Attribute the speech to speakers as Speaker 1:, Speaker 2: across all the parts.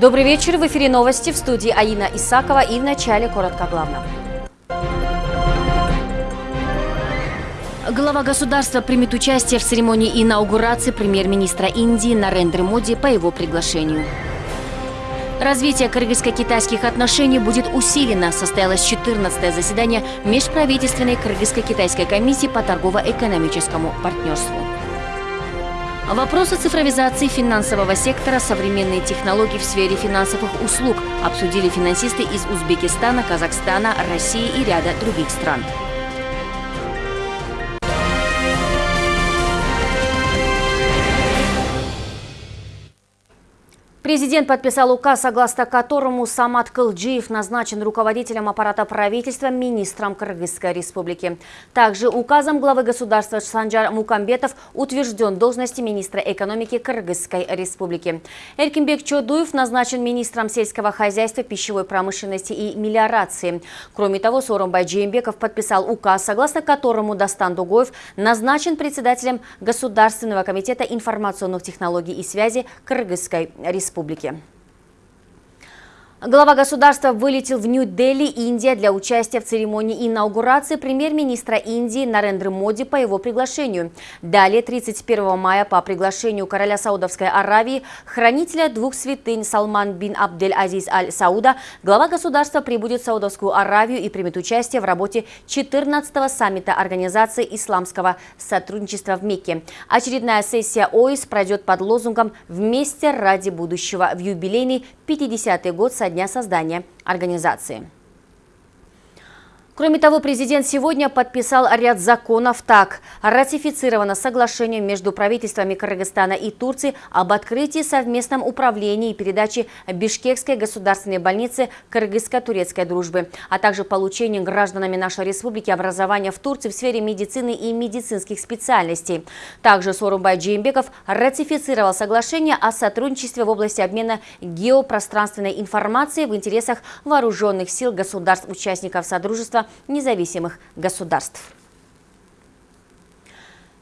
Speaker 1: Добрый вечер. В эфире новости в студии Аина Исакова и в начале коротко главного. Глава государства примет участие в церемонии инаугурации премьер-министра Индии Нарендры Моди по его приглашению. Развитие кыргызско-китайских отношений будет усилено. Состоялось 14 заседание Межправительственной кыргызско-китайской комиссии по торгово-экономическому партнерству. Вопросы цифровизации финансового сектора, современные технологии в сфере финансовых услуг обсудили финансисты из Узбекистана, Казахстана, России и ряда других стран. Президент подписал указ, согласно которому Самат Кылджиев назначен руководителем аппарата правительства министром Кыргызской республики. Также указом главы государства Санджар Мукамбетов утвержден должности министра экономики Кыргызской республики. Эркинбек Чодуев назначен министром сельского хозяйства, пищевой промышленности и мелиорации. Кроме того, Сооронбай Джеймбеков подписал указ, согласно которому Дастан Дугоев назначен председателем Государственного комитета информационных технологий и связи Кыргызской республики республики. Глава государства вылетел в Нью-Дели, Индия, для участия в церемонии инаугурации премьер-министра Индии Нарендры Моди по его приглашению. Далее, 31 мая, по приглашению короля Саудовской Аравии, хранителя двух святынь Салман бин Абдель-Азиз Аль-Сауда, глава государства прибудет в Саудовскую Аравию и примет участие в работе 14-го саммита Организации исламского сотрудничества в Мекке. Очередная сессия ОИС пройдет под лозунгом «Вместе ради будущего» в юбилейный 50-й год со дня создания организации. Кроме того, президент сегодня подписал ряд законов так. Ратифицировано соглашение между правительствами Кыргызстана и Турции об открытии совместном управлении и передаче Бишкекской государственной больницы кыргызско-турецкой дружбы, а также получении гражданами нашей республики образования в Турции в сфере медицины и медицинских специальностей. Также Сорумбай Джеймбеков ратифицировал соглашение о сотрудничестве в области обмена геопространственной информацией в интересах вооруженных сил государств-участников Содружества независимых государств.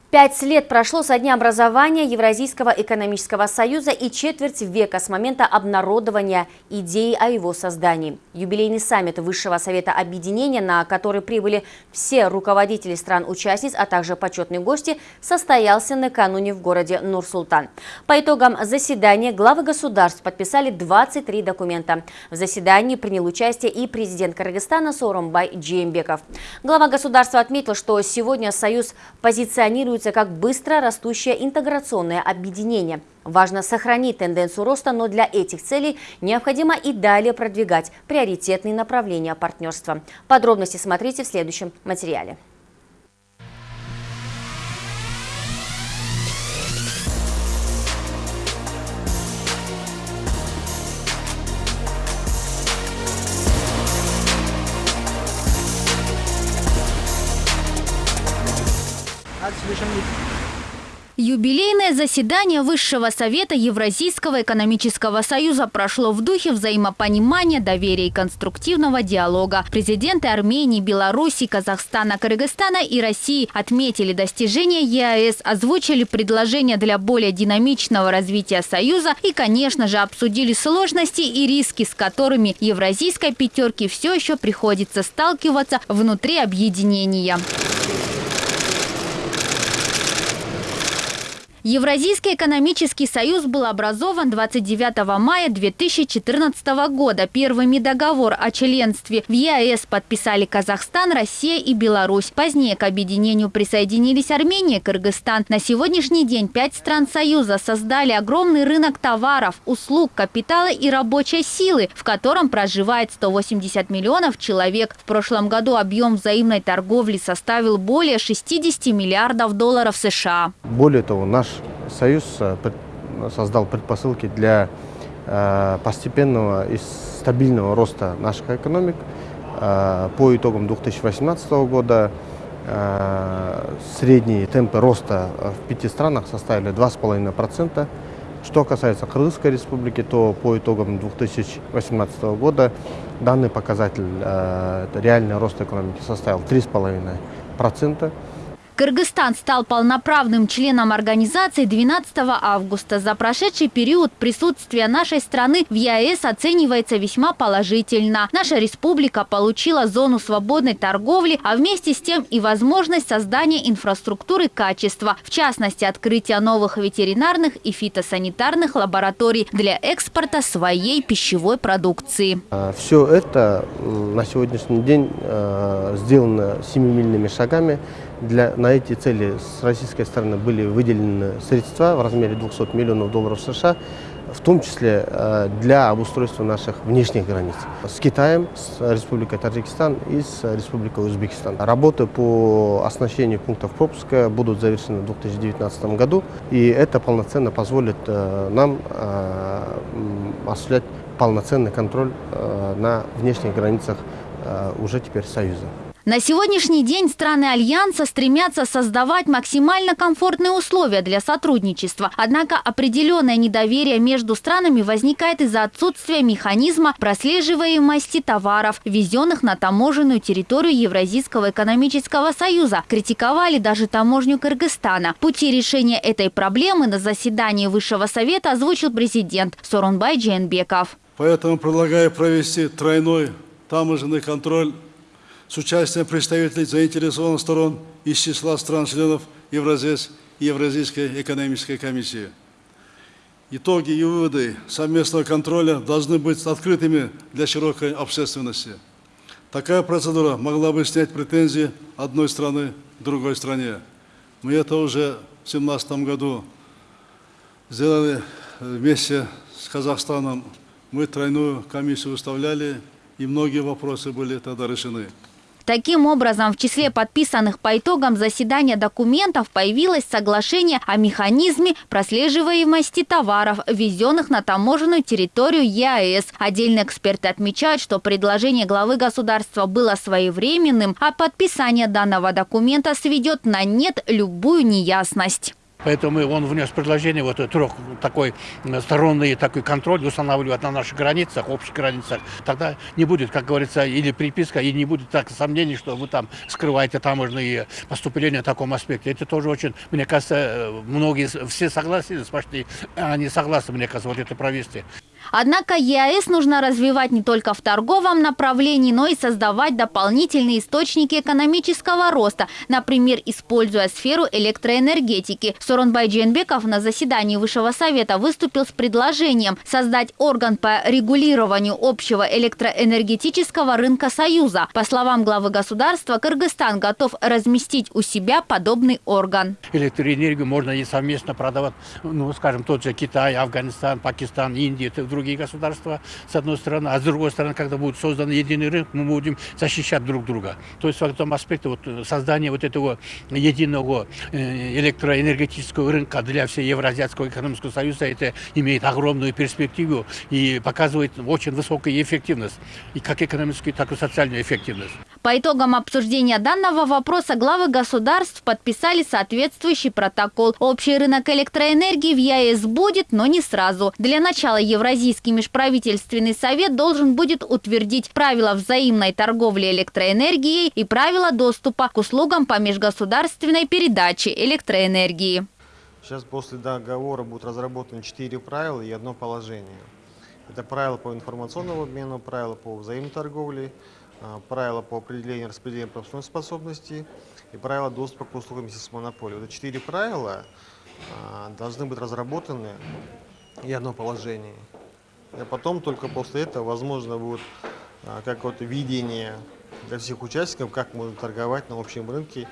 Speaker 1: Пять лет прошло со дня образования Евразийского экономического союза и четверть века с момента обнародования идеи о его создании. Юбилейный саммит Высшего совета объединения, на который прибыли все руководители стран-участниц, а также почетные гости, состоялся накануне в городе Нур-Султан. По итогам заседания главы государств подписали 23 документа. В заседании принял участие и президент Кыргызстана Сооронбай Джеймбеков. Глава государства отметил, что сегодня Союз позиционирует характеризуется как быстро растущее интеграционное объединение. Важно сохранить тенденцию роста, но для этих целей необходимо и далее продвигать приоритетные направления партнерства. Подробности смотрите в следующем материале.
Speaker 2: Юбилейное заседание Высшего Совета Евразийского экономического союза прошло в духе взаимопонимания, доверия и конструктивного диалога. Президенты Армении, Беларуси, Казахстана, Кыргызстана и России отметили достижения ЕАЭС, озвучили предложения для более динамичного развития Союза и, конечно же, обсудили сложности и риски, с которыми евразийской пятерке все еще приходится сталкиваться внутри объединения. Евразийский экономический союз был образован 29 мая 2014 года. Первыми договор о членстве в ЕАЭС подписали Казахстан, Россия и Беларусь. Позднее к объединению присоединились Армения и Кыргызстан. На сегодняшний день пять стран Союза создали огромный рынок товаров, услуг, капитала и рабочей силы, в котором проживает 180 миллионов человек. В прошлом году объем взаимной торговли составил более 60 миллиардов долларов США.
Speaker 3: Более того, наш Союз э, создал предпосылки для э, постепенного и стабильного роста наших экономик. Э, по итогам 2018 года средние темпы роста в пяти странах составили 2,5%. Что касается Кыргызской республики, то по итогам 2018 года данный показатель, реальный рост экономики составил 3,5%.
Speaker 2: Кыргызстан стал полноправным членом организации 12 августа. За прошедший период присутствие нашей страны в ЕАЭС оценивается весьма положительно. Наша республика получила зону свободной торговли, а вместе с тем и возможность создания инфраструктуры качества, в частности, открытия новых ветеринарных и фитосанитарных лабораторий для экспорта своей пищевой продукции.
Speaker 3: А, Все это м, на сегодняшний день э, сделано семимильными шагами. Для, на эти цели с российской стороны были выделены средства в размере 200 миллионов долларов США, в том числе э, для обустройства наших внешних границ с Китаем, с Республикой Таджикистан и с Республикой Узбекистан. Работы по оснащению пунктов пропуска будут завершены в 2019 году, и это полноценно позволит э, нам э, осуществлять полноценный контроль на внешних границах уже теперь Союза.
Speaker 2: На сегодняшний день страны Альянса стремятся создавать максимально комфортные условия для сотрудничества. Однако определенное недоверие между странами возникает из-за отсутствия механизма прослеживаемости товаров, везенных на таможенную территорию Евразийского экономического союза. Критиковали даже таможню Кыргызстана. Пути решения этой проблемы на заседании Высшего совета озвучил президент Сорунбай Джейнбеков.
Speaker 4: Поэтому предлагаю провести тройной таможенный контроль с участием представителей заинтересованных сторон из числа стран-членов Евразес Евразийской экономической комиссии. Итоги и выводы совместного контроля должны быть открытыми для широкой общественности. Такая процедура могла бы снять претензии одной страны другой стране. Мы это уже в 2017 году сделали вместе с Казахстаном. Мы тройную комиссию выставляли, и многие вопросы были тогда решены.
Speaker 2: Таким образом, в числе подписанных по итогам заседания документов появилось соглашение о механизме прослеживаемости товаров, ввезенных на таможенную территорию ЕАЭС. Отдельные эксперты отмечают, что предложение главы государства было своевременным, а подписание данного документа сведет на нет любую неясность.
Speaker 5: Поэтому он внес предложение вот трех такой сторонний такой контроль устанавливать на наших границах, общих границах. Тогда не будет, как говорится, или приписка, и не будет так сомнений, что вы там скрываете таможенные поступления в таком аспекте. Это тоже очень, мне кажется, многие, все согласились почти, они согласны, мне кажется, вот это провести.
Speaker 2: Однако ЕАЭС нужно развивать не только в торговом направлении, но и создавать дополнительные источники экономического роста, например, используя сферу электроэнергетики. Соронбай Дженбеков на заседании Высшего совета выступил с предложением создать орган по регулированию общего электроэнергетического рынка Союза. По словам главы государства, Кыргызстан готов разместить у себя подобный орган.
Speaker 5: Электроэнергию можно и совместно продавать, ну, скажем, тот же Китай, Афганистан, Пакистан, Индия, это другие государства, с одной стороны. А с другой стороны, когда будет создан единый рынок, мы будем защищать друг друга. То есть в этом аспекте вот, создание вот этого единого э, электроэнергетического рынка для всего Евразийского экономического союза, это имеет огромную перспективу и показывает очень высокую эффективность, и как экономическую, так и социальную эффективность.
Speaker 2: По итогам обсуждения данного вопроса главы государств подписали соответствующий протокол. Общий рынок электроэнергии в ЕАЭС будет, но не сразу. Для начала Евразийский межправительственный совет должен будет утвердить правила взаимной торговли электроэнергией и правила доступа к услугам по межгосударственной передаче электроэнергии.
Speaker 6: Сейчас после договора будут разработаны четыре правила и одно положение. Это правила по информационному обмену, правила по взаимной торговле, правила по определению распределения пропускной способности и правила доступа к услугам системы монополии. Эти четыре правила а, должны быть разработаны и одно положение. И потом только после этого возможно будет а, какое-то видение для всех участников, как можно торговать на общем рынке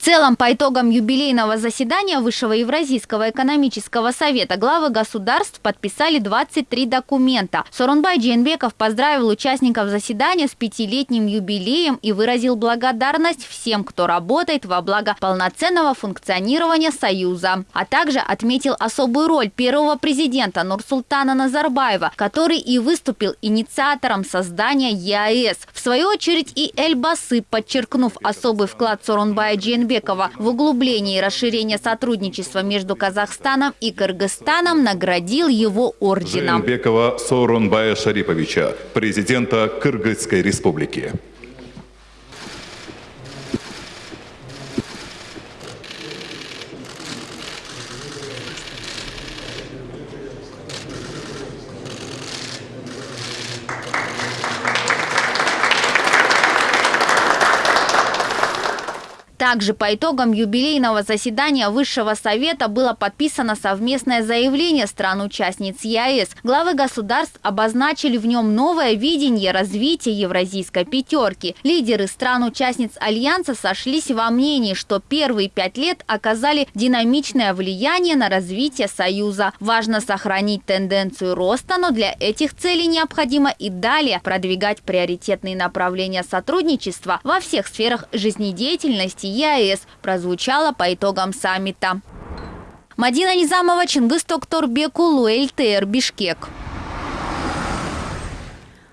Speaker 2: целом, по итогам юбилейного заседания Высшего Евразийского экономического совета главы государств подписали 23 документа. Сорунбай Джейнбеков поздравил участников заседания с пятилетним юбилеем и выразил благодарность всем, кто работает во благо полноценного функционирования Союза. А также отметил особую роль первого президента Нурсултана Назарбаева, который и выступил инициатором создания ЕАЭС. В свою очередь и Эльбасы, подчеркнув особый вклад Сорунбая Джейнбекова в углубление и расширение сотрудничества между Казахстаном и Кыргызстаном, наградил его орденом.
Speaker 7: Жээнбекова Сооронбая Шариповича, президента Кыргызской республики.
Speaker 2: Также по итогам юбилейного заседания Высшего Совета было подписано совместное заявление стран-участниц ЕАЭС. Главы государств обозначили в нем новое видение развития евразийской пятерки. Лидеры стран-участниц Альянса сошлись во мнении, что первые пять лет оказали динамичное влияние на развитие Союза. Важно сохранить тенденцию роста, но для этих целей необходимо и далее продвигать приоритетные направления сотрудничества во всех сферах жизнедеятельности ЕАЭС, прозвучало по итогам саммита. Мадина Низамова, Чингис Токторбеку, Луэльтер, Бишкек.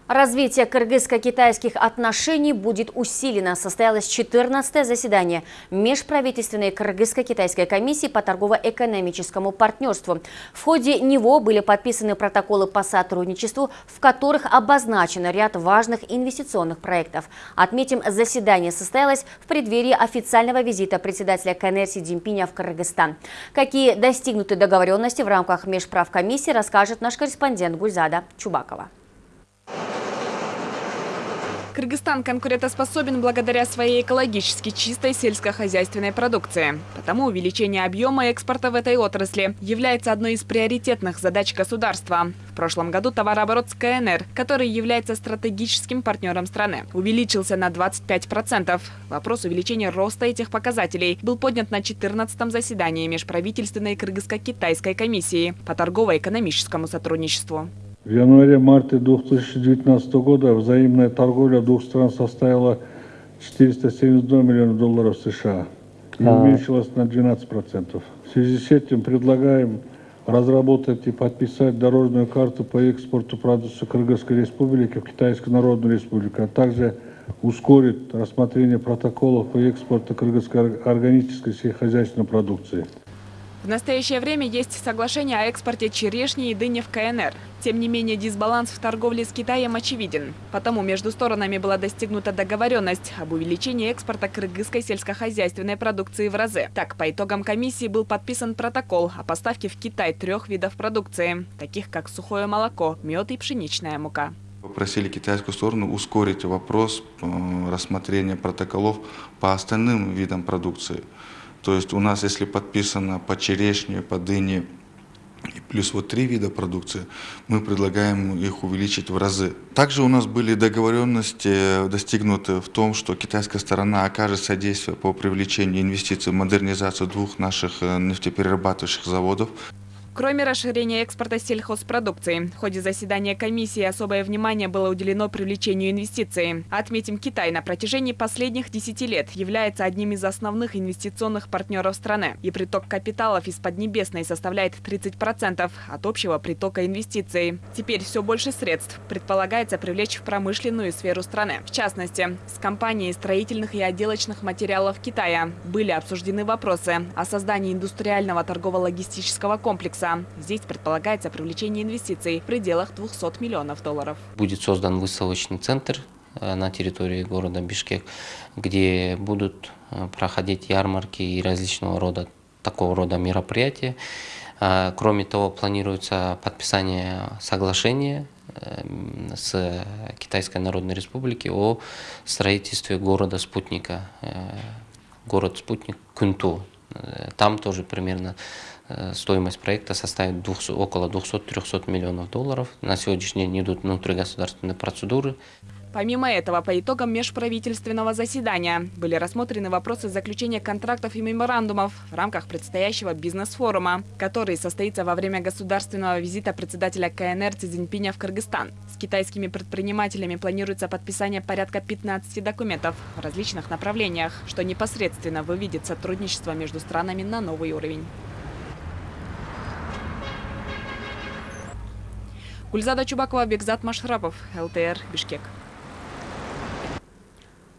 Speaker 1: Развитие кыргызско-китайских отношений будет усилено. Состоялось 14-е заседание Межправительственной кыргызско-китайской комиссии по торгово-экономическому партнерству. В ходе него были подписаны протоколы по сотрудничеству, в которых обозначен ряд важных инвестиционных проектов. Отметим, заседание состоялось в преддверии официального визита председателя КНР Си в Кыргызстан. Какие достигнуты договоренности в рамках межправкомиссии, расскажет наш корреспондент Гульзада Чубакова.
Speaker 8: Кыргызстан конкурентоспособен благодаря своей экологически чистой сельскохозяйственной продукции. Потому увеличение объема экспорта в этой отрасли является одной из приоритетных задач государства. В прошлом году товарооборот с КНР, который является стратегическим партнером страны, увеличился на 25%. Вопрос увеличения роста этих показателей был поднят на 14-м заседании межправительственной кыргызско-китайской комиссии по торгово-экономическому сотрудничеству.
Speaker 9: В январе-марте 2019 года взаимная торговля двух стран составила 472 миллиона долларов США и увеличилась на 12%. В связи с этим предлагаем разработать и подписать дорожную карту по экспорту продукции Кыргызской Республики в Китайскую Народную Республику, а также ускорить рассмотрение протоколов по экспорту кыргызской органической сельскохозяйственной продукции.
Speaker 8: В настоящее время есть соглашение о экспорте черешни и дыни в КНР. Тем не менее, дисбаланс в торговле с Китаем очевиден. Потому между сторонами была достигнута договоренность об увеличении экспорта кыргызской сельскохозяйственной продукции в разы. Так, по итогам комиссии был подписан протокол о поставке в Китай трех видов продукции, таких как сухое молоко, мед и пшеничная мука.
Speaker 10: Попросили китайскую сторону ускорить вопрос э, рассмотрения протоколов по остальным видам продукции. То есть у нас, если подписано по черешне, по дыне, и плюс вот три вида продукции, мы предлагаем их увеличить в разы. Также у нас были договоренности достигнуты в том, что китайская сторона окажет содействие по привлечению инвестиций в модернизацию двух наших э, нефтеперерабатывающих заводов.
Speaker 8: Кроме расширения экспорта сельхозпродукции, в ходе заседания комиссии особое внимание было уделено привлечению инвестиций. Отметим, Китай на протяжении последних 10 лет является одним из основных инвестиционных партнеров страны. И приток капиталов из Поднебесной составляет 30% от общего притока инвестиций. Теперь все больше средств предполагается привлечь в промышленную сферу страны. В частности, с компанией строительных и отделочных материалов Китая были обсуждены вопросы о создании индустриального торгово-логистического комплекса комплекса. Здесь предполагается привлечение инвестиций в пределах 200 миллионов долларов.
Speaker 11: Будет создан выставочный центр э, на территории города Бишкек, где будут э, проходить ярмарки и различного рода такого рода мероприятия. Э, кроме того, планируется подписание соглашения с Китайской Народной Республики о строительстве города-спутника, город-спутник Кунту. Там тоже примерно Э, стоимость проекта составит 200, около 200-300 миллионов долларов. На сегодняшний день идут внутригосударственные процедуры.
Speaker 8: Помимо этого, по итогам межправительственного заседания были рассмотрены вопросы заключения контрактов и меморандумов в рамках предстоящего бизнес-форума, который состоится во время государственного визита председателя КНР Цзиньпиня в Кыргызстан. С китайскими предпринимателями планируется подписание порядка 15 документов в различных направлениях, что непосредственно выведет сотрудничество между странами на новый уровень. Гульзада Чубакова, Бекзат Машрапов, ЛТР, Бишкек.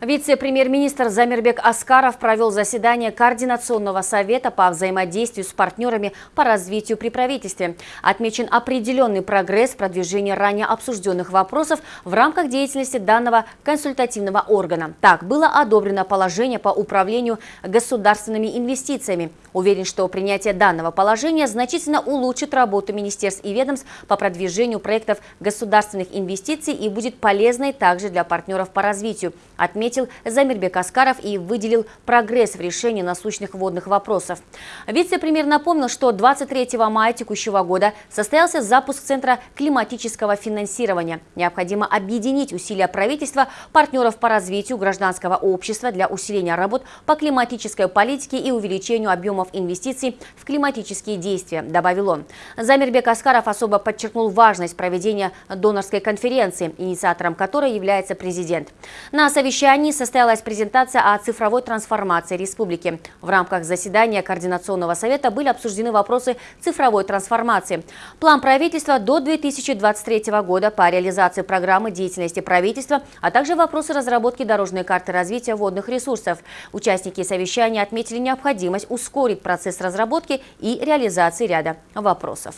Speaker 1: Вице-премьер-министр Замирбек Аскаров провел заседание Координационного совета по взаимодействию с партнерами по развитию при правительстве. Отмечен определенный прогресс в продвижении ранее обсужденных вопросов в рамках деятельности данного консультативного органа. Так, было одобрено положение по управлению государственными инвестициями. Уверен, что принятие данного положения значительно улучшит работу министерств и ведомств по продвижению проектов государственных инвестиций и будет полезной также для партнеров по развитию. Отметим, отметил Замирбек Аскаров и выделил прогресс в решении насущных водных вопросов. Вице-премьер напомнил, что 23 мая текущего года состоялся запуск Центра климатического финансирования. Необходимо объединить усилия правительства, партнеров по развитию гражданского общества для усиления работ по климатической политике и увеличению объемов инвестиций в климатические действия, добавил он. Замирбек Аскаров особо подчеркнул важность проведения донорской конференции, инициатором которой является президент. На совещании состоялась презентация о цифровой трансформации республики. В рамках заседания Координационного совета были обсуждены вопросы цифровой трансформации. План правительства до 2023 года по реализации программы деятельности правительства, а также вопросы разработки дорожной карты развития водных ресурсов. Участники совещания отметили необходимость ускорить процесс разработки и реализации ряда вопросов.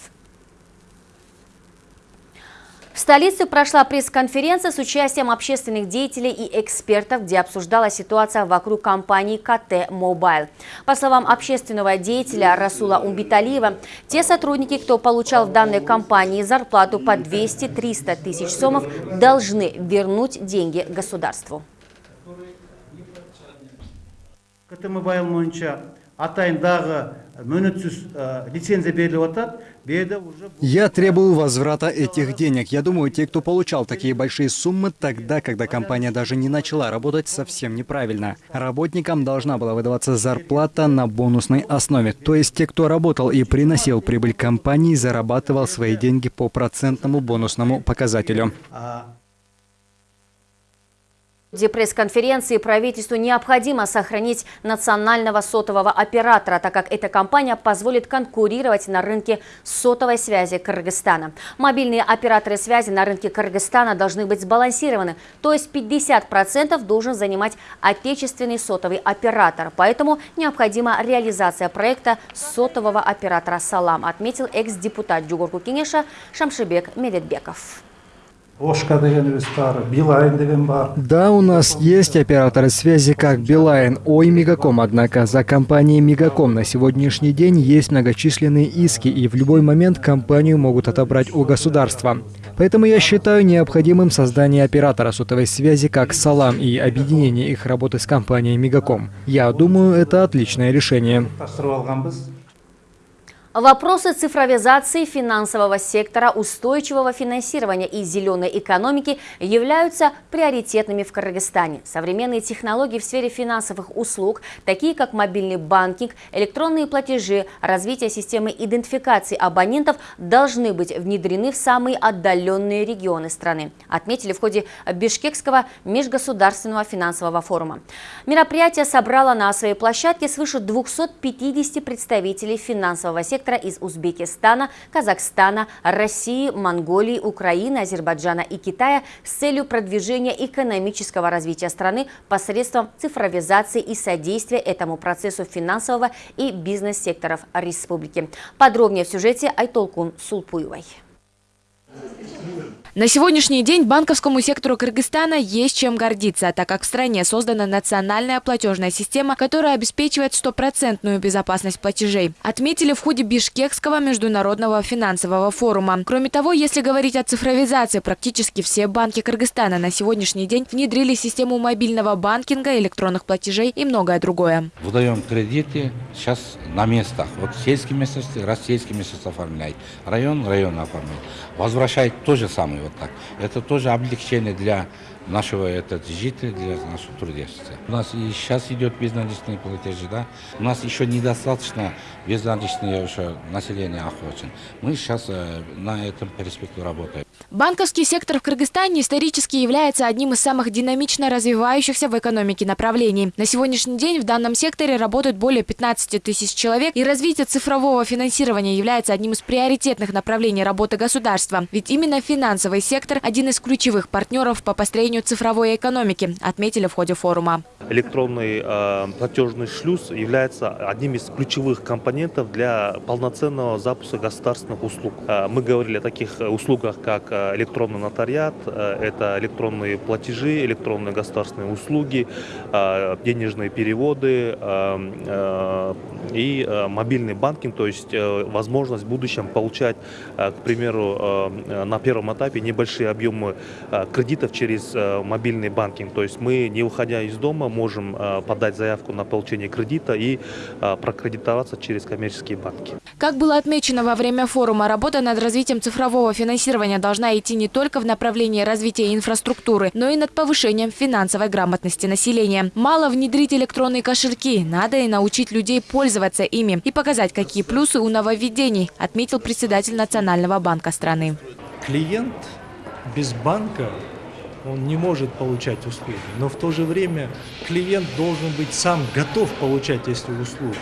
Speaker 1: В столице прошла пресс-конференция с участием общественных деятелей и экспертов, где обсуждалась ситуация вокруг компании КТ Мобайл. По словам общественного деятеля Расула Умбиталиева, те сотрудники, кто получал в данной компании зарплату по 200-300 тысяч сомов, должны вернуть деньги государству.
Speaker 12: КТ Мобайл атайындағы мөнетсіз лицензия беріліп жатады
Speaker 13: я требую возврата этих денег. Я думаю, те, кто получал такие большие суммы тогда, когда компания даже не начала работать, совсем неправильно. Работникам должна была выдаваться зарплата на бонусной основе. То есть те, кто работал и приносил прибыль компании, зарабатывал свои деньги по процентному бонусному показателю.
Speaker 1: В пресс-конференции правительству необходимо сохранить национального сотового оператора, так как эта компания позволит конкурировать на рынке сотовой связи Кыргызстана. Мобильные операторы связи на рынке Кыргызстана должны быть сбалансированы, то есть 50% должен занимать отечественный сотовый оператор. Поэтому необходима реализация проекта сотового оператора «Салам», отметил экс-депутат Джугурку Кенеша Шамшибек Медетбеков.
Speaker 13: Да, у нас есть операторы связи как Билайн, Ой, Мегаком, однако за компанией Мегаком на сегодняшний день есть многочисленные иски, и в любой момент компанию могут отобрать у государства. Поэтому я считаю необходимым создание оператора сотовой связи как Салам и объединение их работы с компанией Мегаком. Я думаю, это отличное решение.
Speaker 1: Вопросы цифровизации финансового сектора, устойчивого финансирования и зеленой экономики являются приоритетными в Кыргызстане. Современные технологии в сфере финансовых услуг, такие как мобильный банкинг, электронные платежи, развитие системы идентификации абонентов должны быть внедрены в самые отдаленные регионы страны, отметили в ходе Бишкекского межгосударственного финансового форума. Мероприятие собрало на своей площадке свыше 250 представителей финансового сектора сектора из Узбекистана, Казахстана, России, Монголии, Украины, Азербайджана и Китая с целью продвижения экономического развития страны посредством цифровизации и содействия этому процессу финансового и бизнес-секторов республики. Подробнее в сюжете Айтолкун Сулпуевой.
Speaker 14: На сегодняшний день банковскому сектору Кыргызстана есть чем гордиться, так как в стране создана национальная платежная система, которая обеспечивает стопроцентную безопасность платежей. Отметили в ходе Бишкекского международного финансового форума. Кроме того, если говорить о цифровизации, практически все банки Кыргызстана на сегодняшний день внедрили систему мобильного банкинга, электронных платежей и многое другое.
Speaker 15: Выдаем кредиты сейчас на местах. Вот сельские местности, раз сельские местности оформляет, район, район оформляет. Возвращает то же самое вот так. Это тоже облегчение для нашего этот, жителя, для нашего трудящихся. У нас и сейчас идет безналичные платежи, да. У нас еще недостаточно безналичное еще население охвачен. Мы сейчас э, на этом перспективе работаем.
Speaker 14: Банковский сектор в Кыргызстане исторически является одним из самых динамично развивающихся в экономике направлений. На сегодняшний день в данном секторе работают более 15 тысяч человек, и развитие цифрового финансирования является одним из приоритетных направлений работы государства. Ведь именно финансовый сектор – один из ключевых партнеров по построению цифровой экономики, отметили в ходе форума.
Speaker 16: Электронный э, платежный шлюз является одним из ключевых компонентов для полноценного запуска государственных услуг. Э, мы говорили о таких услугах, как э, электронный нотариат, э, это электронные платежи, электронные государственные услуги, э, денежные переводы э, и мобильный банкинг, то есть возможность в будущем получать, к примеру, на первом этапе небольшие объемы кредитов через мобильный банкинг. То есть мы, не уходя из дома, можем подать заявку на получение кредита и прокредитоваться через коммерческие банки.
Speaker 14: Как было отмечено во время форума, работа над развитием цифрового финансирования должна идти не только в направлении развития инфраструктуры, но и над повышением финансовой грамотности населения. Мало внедрить электронные кошельки, надо и научить людей пользоваться ими и показать, какие плюсы у нововведений, отметил председатель Национального банка страны.
Speaker 17: Клиент без банка он не может получать услуги, но в то же время клиент должен быть сам готов получать эти услуги.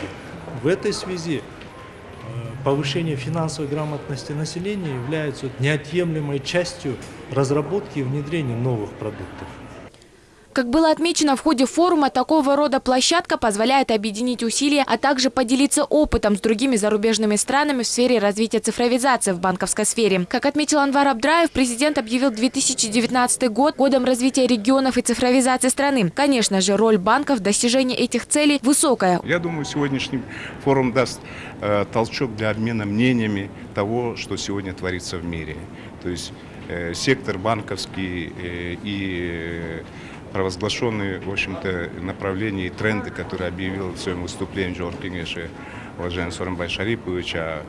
Speaker 17: В этой связи повышение финансовой грамотности населения является неотъемлемой частью разработки и внедрения новых продуктов.
Speaker 14: Как было отмечено в ходе форума, такого рода площадка позволяет объединить усилия, а также поделиться опытом с другими зарубежными странами в сфере развития цифровизации в банковской сфере. Как отметил Анвар Абдраев, президент объявил 2019 год годом развития регионов и цифровизации страны. Конечно же, роль банков в достижении этих целей высокая.
Speaker 18: Я думаю, сегодняшний форум даст э, толчок для обмена мнениями того, что сегодня творится в мире. То есть э, сектор банковский э, и провозглашенные, в общем-то, направления и тренды, которые объявил в своем выступлении Джордж Кенеши, уважаемый Соромбай Шарипович, о,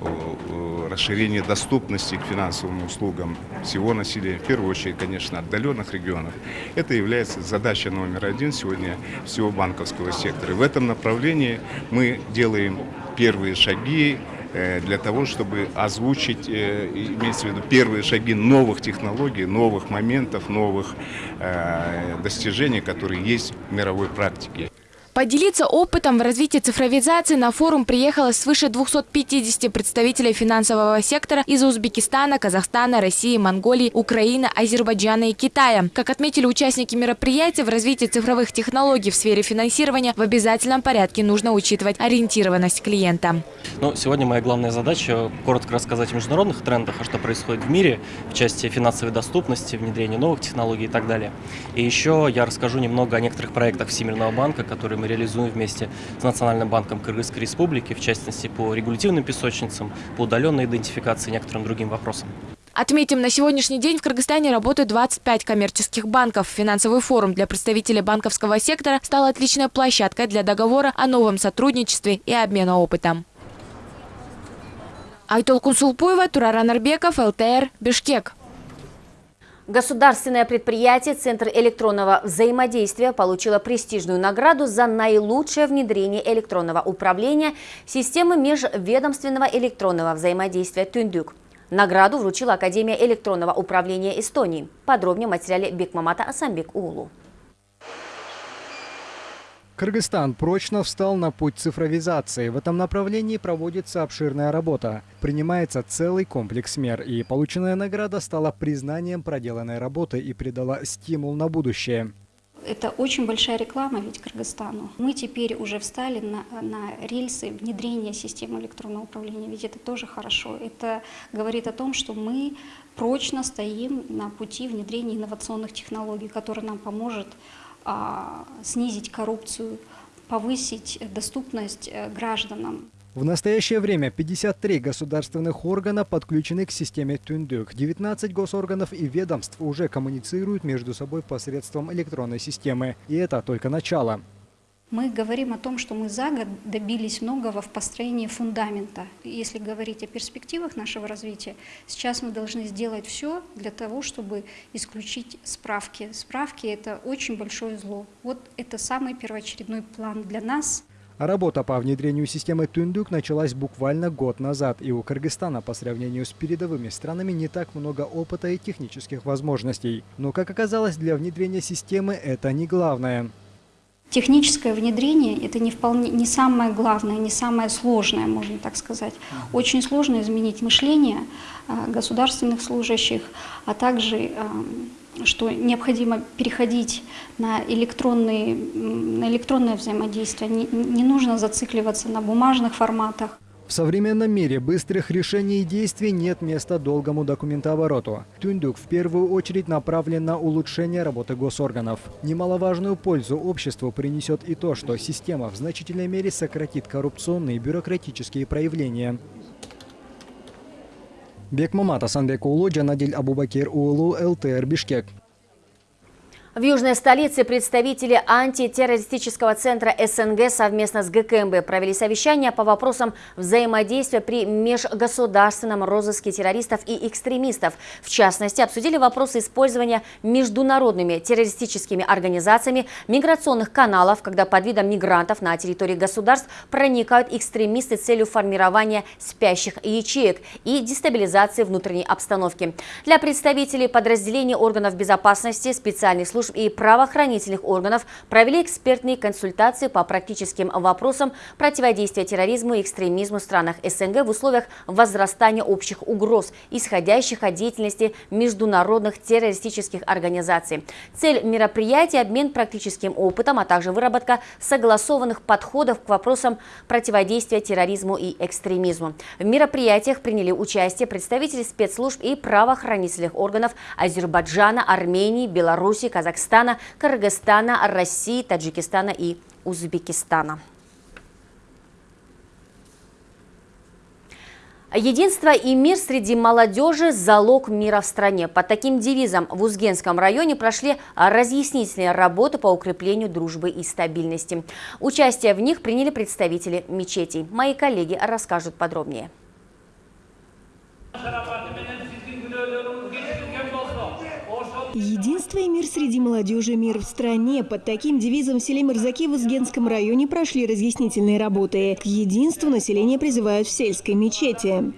Speaker 18: о, о расширении доступности к финансовым услугам всего населения, в первую очередь, конечно, отдаленных регионов. Это является задачей номер один сегодня всего банковского сектора. В этом направлении мы делаем первые шаги, для того, чтобы озвучить, э, имеется в виду, первые шаги новых технологий, новых моментов, новых э, достижений, которые есть в мировой практике.
Speaker 14: Поделиться опытом в развитии цифровизации на форум приехало свыше 250 представителей финансового сектора из Узбекистана, Казахстана, России, Монголии, Украины, Азербайджана и Китая. Как отметили участники мероприятия, в развитии цифровых технологий в сфере финансирования в обязательном порядке нужно учитывать ориентированность клиента.
Speaker 19: Ну, сегодня моя главная задача – коротко рассказать о международных трендах, о что происходит в мире в части финансовой доступности, внедрения новых технологий и так далее. И еще я расскажу немного о некоторых проектах Всемирного банка, которые мы реализуем вместе с Национальным банком Кыргызской Республики, в частности по регулятивным песочницам, по удаленной идентификации и некоторым другим вопросам.
Speaker 14: Отметим, на сегодняшний день в Кыргызстане работают 25 коммерческих банков. Финансовый форум для представителей банковского сектора стал отличной площадкой для договора о новом сотрудничестве и обмена опытом. Айтол Кунсулпуева, Тураран Арбеков, ЛТР, Бишкек.
Speaker 1: Государственное предприятие «Центр электронного взаимодействия» получило престижную награду за наилучшее внедрение электронного управления системы межведомственного электронного взаимодействия «Тюндюк». Награду вручила Академия электронного управления Эстонии. Подробнее в материале Бекмамата Асамбек Улу.
Speaker 13: Кыргызстан прочно встал на путь цифровизации. В этом направлении проводится обширная работа. Принимается целый комплекс мер, и полученная награда стала признанием проделанной работы и придала стимул на будущее.
Speaker 20: Это очень большая реклама ведь Кыргызстану. Мы теперь уже встали на, на рельсы внедрения системы электронного управления, ведь это тоже хорошо. Это говорит о том, что мы прочно стоим на пути внедрения инновационных технологий, которые нам поможет снизить коррупцию, повысить доступность э, гражданам.
Speaker 13: В настоящее время 53 государственных органа подключены к системе Тундук. 19 госорганов и ведомств уже коммуницируют между собой посредством электронной системы. И это только начало.
Speaker 20: Мы говорим о том, что мы за год добились многого в построении фундамента. Если говорить о перспективах нашего развития, сейчас мы должны сделать все для того, чтобы исключить справки. Справки – это очень большое зло. Вот это самый первоочередной план для нас.
Speaker 13: Работа по внедрению системы Тундук началась буквально год назад, и у Кыргызстана по сравнению с передовыми странами не так много опыта и технических возможностей. Но, как оказалось, для внедрения системы это не главное.
Speaker 20: Техническое внедрение – это не, вполне, не самое главное, не самое сложное, можно так сказать. Очень сложно изменить мышление а, государственных служащих, а также а, что необходимо переходить на, электронные, на электронное взаимодействие. Не, не нужно зацикливаться на бумажных форматах.
Speaker 13: В современном мире быстрых решений и действий нет места долгому документообороту. Тундук в первую очередь направлен на улучшение работы госорганов. Немаловажную пользу обществу принесет и то, что система в значительной мере сократит коррупционные бюрократические проявления. Бекмамат Асанбек Улу, Джанадиль Абубакир Улу, ЛТР Бишкек.
Speaker 1: В южной столице представители антитеррористического центра СНГ совместно с ГКМБ провели совещание по вопросам взаимодействия при межгосударственном розыске террористов и экстремистов. В частности, обсудили вопросы использования международными террористическими организациями миграционных каналов, когда под видом мигрантов на территории государств проникают экстремисты с целью формирования спящих ячеек и дестабилизации внутренней обстановки. Для представителей подразделений органов безопасности, специальных служб служб и правоохранительных органов провели экспертные консультации по практическим вопросам противодействия терроризму и экстремизму в странах СНГ в условиях возрастания общих угроз, исходящих от деятельности международных террористических организаций. Цель мероприятия – обмен практическим опытом, а также выработка согласованных подходов к вопросам противодействия терроризму и экстремизму. В мероприятиях приняли участие представители спецслужб и правоохранительных органов Азербайджана, Армении, Беларуси, Казахстана, Казахстана, Кыргызстана, России, Таджикистана и Узбекистана. Единство и мир среди молодежи – залог мира в стране. Под таким девизом в Узгенском районе прошли разъяснительные работы по укреплению дружбы и стабильности. Участие в них приняли представители мечетей. Мои коллеги расскажут подробнее.
Speaker 21: Единство и мир среди молодежи, мир в стране. Под таким девизом в селе Мырзаки в Узгенском районе прошли разъяснительные работы. К единству население призывают в сельской мечети.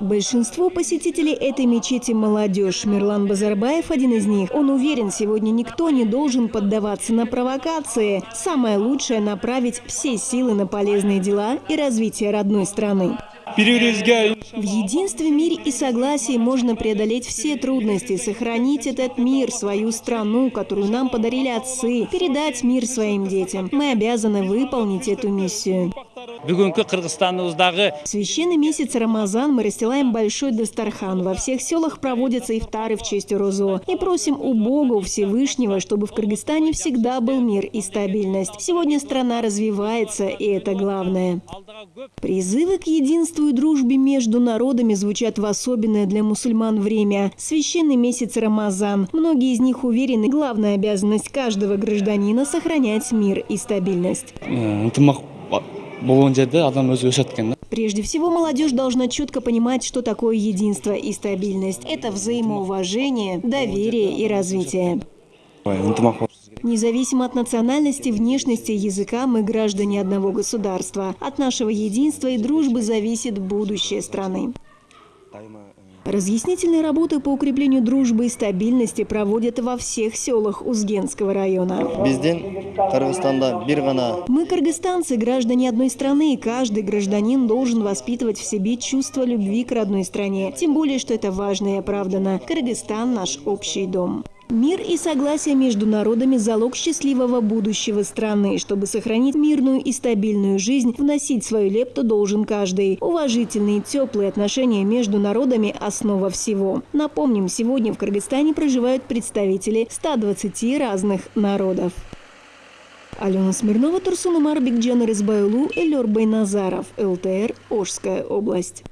Speaker 21: Большинство посетителей этой мечети – молодежь. Мирлан Базарбаев – один из них. Он уверен, сегодня никто не должен поддаваться на провокации. Самое лучшее – направить все силы на полезные дела и развитие родной страны. В единстве, мире и согласии можно преодолеть все трудности, сохранить этот мир, свою страну, которую нам подарили отцы, передать мир своим детям. Мы обязаны выполнить эту миссию. В священный месяц Рамазан мы расстилаем большой Дастархан. Во всех селах проводятся ифтары в честь Розо. И просим у Бога, у Всевышнего, чтобы в Кыргызстане всегда был мир и стабильность. Сегодня страна развивается, и это главное. Призывы к единству и дружбе между народами звучат в особенное для мусульман время. Священный месяц Рамазан. Многие из них уверены, главная обязанность каждого гражданина – сохранять мир и стабильность. Прежде всего, молодежь должна четко понимать, что такое единство и стабильность. Это взаимоуважение, доверие и развитие. Независимо от национальности, внешности, языка, мы граждане одного государства. От нашего единства и дружбы зависит будущее страны. Разъяснительные работы по укреплению дружбы и стабильности проводят во всех селах Узгенского района. Мы, кыргызстанцы, граждане одной страны, и каждый гражданин должен воспитывать в себе чувство любви к родной стране. Тем более, что это важно и оправдано. Кыргызстан – наш общий дом. Мир и согласие между народами – залог счастливого будущего страны. Чтобы сохранить мирную и стабильную жизнь, вносить свою лепту должен каждый. Уважительные, теплые отношения между народами – основа всего. Напомним, сегодня в Кыргызстане проживают представители 120 разных народов. Алена Смирнова, Турсун Умар, Бигджан Рызбайлу, Эльор Байназаров, ЛТР, Ожская область.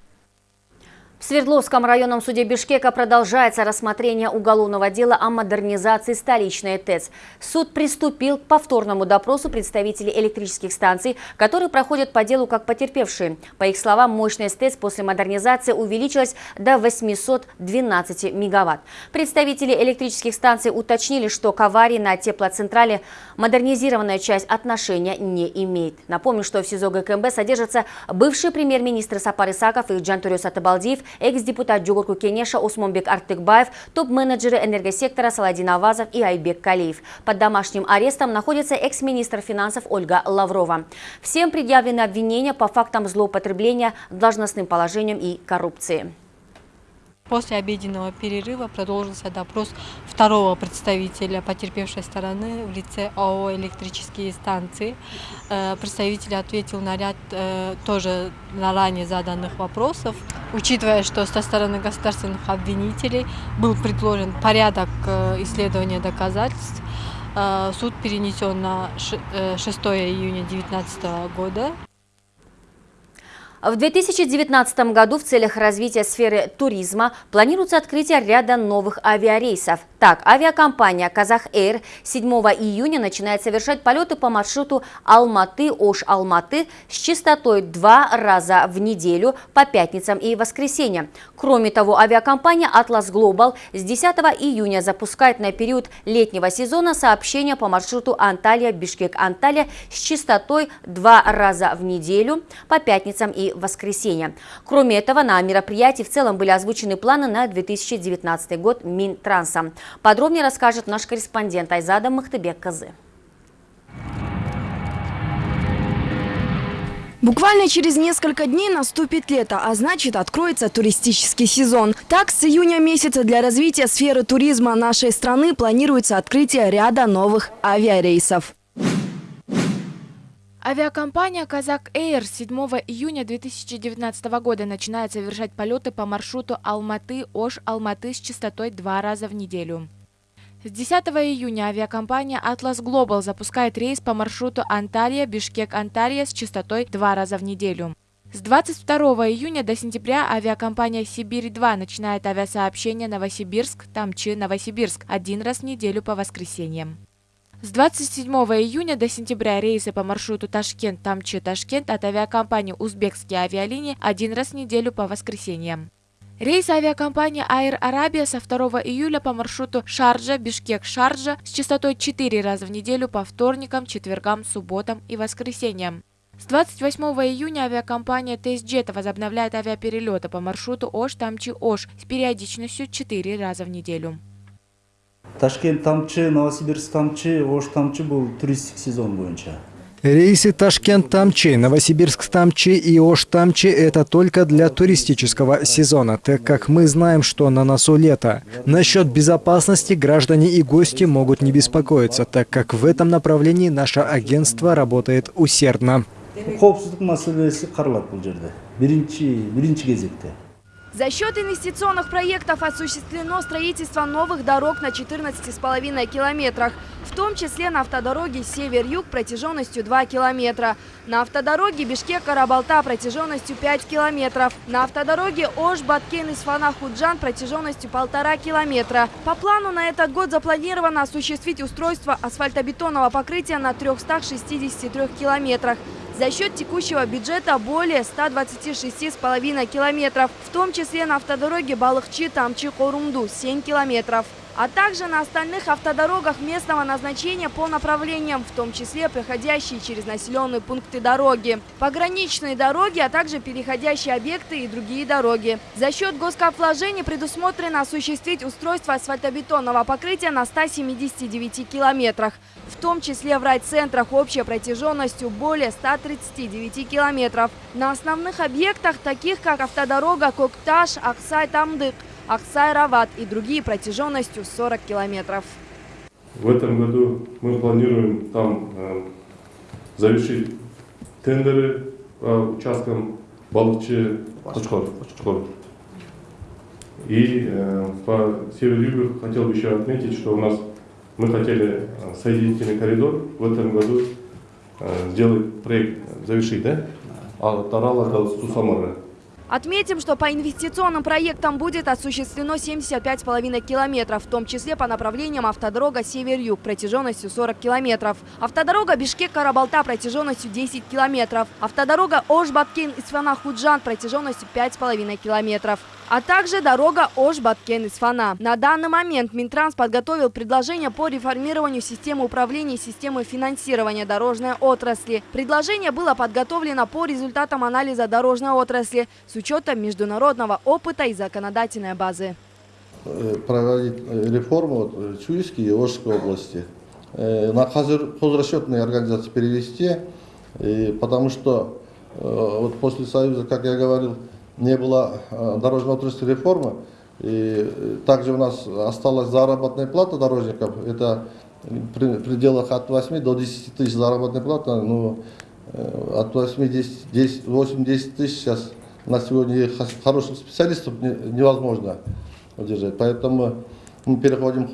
Speaker 1: В Свердловском районном суде Бишкека продолжается рассмотрение уголовного дела о модернизации столичной ТЭЦ. Суд приступил к повторному допросу представителей электрических станций, которые проходят по делу как потерпевшие. По их словам, мощность ТЭЦ после модернизации увеличилась до 812 мегаватт. Представители электрических станций уточнили, что к аварии на теплоцентрале модернизированная часть отношения не имеет. Напомню, что в СИЗО ГКМБ содержатся бывший премьер-министр Сапар Исаков и Джантурюс Атабалдиев, экс-депутат Джугурку Кенеша Осмонбек Артыкбаев, топ-менеджеры энергосектора Саладин Авазов и Айбек Калиев. Под домашним арестом находится экс-министр финансов Ольга Лаврова. Всем предъявлены обвинения по фактам злоупотребления должностным положением и коррупции.
Speaker 22: После обеденного перерыва продолжился допрос второго представителя потерпевшей стороны в лице ООО «Электрические станции». Э, представитель ответил на ряд э, тоже на ранее заданных вопросов. Учитывая, что со стороны государственных обвинителей был предложен порядок э, исследования доказательств, суд перенесен на 6 июня 2019 года.
Speaker 1: В 2019 году в целях развития сферы туризма планируется открытие ряда новых авиарейсов. Так, авиакомпания «Казах Эйр» 7 июня начинает совершать полеты по маршруту Алматы-Ош-Алматы с частотой два раза в неделю по пятницам и воскресеньям. Кроме того, авиакомпания «Атлас Глобал» с 10 июня запускает на период летнего сезона сообщения по маршруту Анталия-Бишкек-Анталия с частотой два раза в неделю по пятницам и воскресеньям. Кроме этого, на мероприятии в целом были озвучены планы на 2019 год Минтранса. Подробнее расскажет наш корреспондент Айзада Махтыбек Казы.
Speaker 23: Буквально через несколько дней наступит лето, а значит откроется туристический сезон. Так, с июня месяца для развития сферы туризма нашей страны планируется открытие ряда новых авиарейсов.
Speaker 14: Авиакомпания «Казак Эйр» 7 июня 2019 года начинает совершать полеты по маршруту Алматы-Ош-Алматы с частотой два раза в неделю. С 10 июня авиакомпания «Атлас Глобал» запускает рейс по маршруту Анталия-Бишкек-Анталия с частотой два раза в неделю. С 22 июня до сентября авиакомпания «Сибирь-2» начинает авиасообщение Новосибирск-Тамчи-Новосибирск один раз в неделю по воскресеньям. С 27 июня до сентября рейсы по маршруту Ташкент-Тамчи-Ташкент от авиакомпании «Узбекские авиалинии» один раз в неделю по воскресеньям. Рейс авиакомпании Air Arabia со 2 июля по маршруту Шарджа-Бишкек-Шарджа с частотой 4 раза в неделю по вторникам, четвергам, субботам и воскресеньям. С 28 июня авиакомпания TestJet возобновляет авиаперелеты по маршруту Ош-Тамчи-Ош с периодичностью 4 раза в неделю.
Speaker 24: Ташкент тамчы новосибирск тамчы ош тамчы бул туристтик сезон боюнча
Speaker 13: Рейсы Ташкент-Тамчи, Новосибирск-Тамчи и Ош-Тамчи – это только для туристического сезона, так как мы знаем, что на носу лето. Насчет безопасности граждане и гости могут не беспокоиться, так как в этом направлении наше агентство работает усердно.
Speaker 23: За счет инвестиционных проектов осуществлено строительство новых дорог на 14,5 километрах, в том числе на автодороге север-юг протяженностью 2 километра, на автодороге Бишкек-Карабалта протяженностью 5 километров, на автодороге Ош-Баткен-Исфана-Худжан протяженностью 1,5 километра. По плану на этот год запланировано осуществить устройство асфальтобетонного покрытия на 363 километрах. За счет текущего бюджета более 126,5 километров, в том числе на автодороге Балыхчи-Тамчи-Корумду 7 километров а также на остальных автодорогах местного назначения по направлениям, в том числе проходящие через населенные пункты дороги, пограничные дороги, а также переходящие объекты и другие дороги. За счет госкоп предусмотрено осуществить устройство асфальтобетонного покрытия на 179 километрах, в том числе в райцентрах общей протяженностью более 139 километров. На основных объектах, таких как автодорога Кокташ, Аксай-Тамдык, Аксай-Рават и другие протяженностью 40 километров.
Speaker 25: В этом году мы планируем там э, завершить тендеры по участкам Балычи Кочкор. И э, по северо-югу хотел бы еще отметить, что у нас мы хотели э, соединительный коридор в этом году э, сделать проект, завершить, да? А Тарала до Сусамара.
Speaker 23: Отметим, что по инвестиционным проектам будет осуществлено 75,5 километров, в том числе по направлениям автодорога Север-Юг протяженностью 40 километров, автодорога Бишкек-Карабалта протяженностью 10 километров, автодорога Ош-Баткен-Исфана-Худжан протяженностью 5,5 километров а также дорога Ош-Баткен-Исфана. На данный момент Минтранс подготовил предложение по реформированию системы управления и системы финансирования дорожной отрасли. Предложение было подготовлено по результатам анализа дорожной отрасли с учетом международного опыта и законодательной базы.
Speaker 26: Э, проводить э, реформу в Чуйской и Ожской области. Э, на хозрасчетные организации перевести, потому что вот после Союза, как я говорил, не было э, дорожно-отраслевой реформы. И также у нас осталась заработная плата дорожников. Это в пределах от 8 до 10 тысяч заработная плата. Ну, э, от 8, 10, 10, 8 10 тысяч сейчас на сегодня хороших специалистов невозможно удержать. Поэтому мы переходим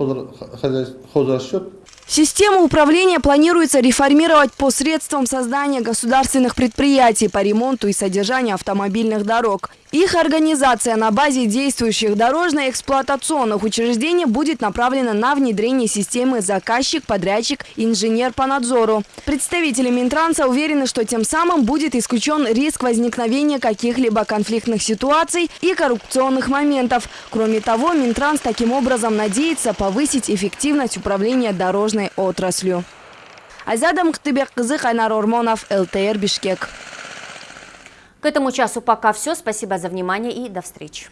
Speaker 26: хозрасчет,
Speaker 23: Систему управления планируется реформировать посредством создания государственных предприятий по ремонту и содержанию автомобильных дорог. Их организация на базе действующих дорожно-эксплуатационных учреждений будет направлена на внедрение системы заказчик, подрядчик, инженер по надзору. Представители Минтранса уверены, что тем самым будет исключен риск возникновения каких-либо конфликтных ситуаций и коррупционных моментов. Кроме того, Минтранс таким образом надеется повысить эффективность управления дорожной отраслью. Азиада Мухтыбек-Кызы, Хайнар Ормонов, ЛТР, Бишкек.
Speaker 1: К этому часу пока все. Спасибо за внимание и до встречи.